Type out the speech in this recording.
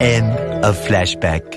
End of flashback.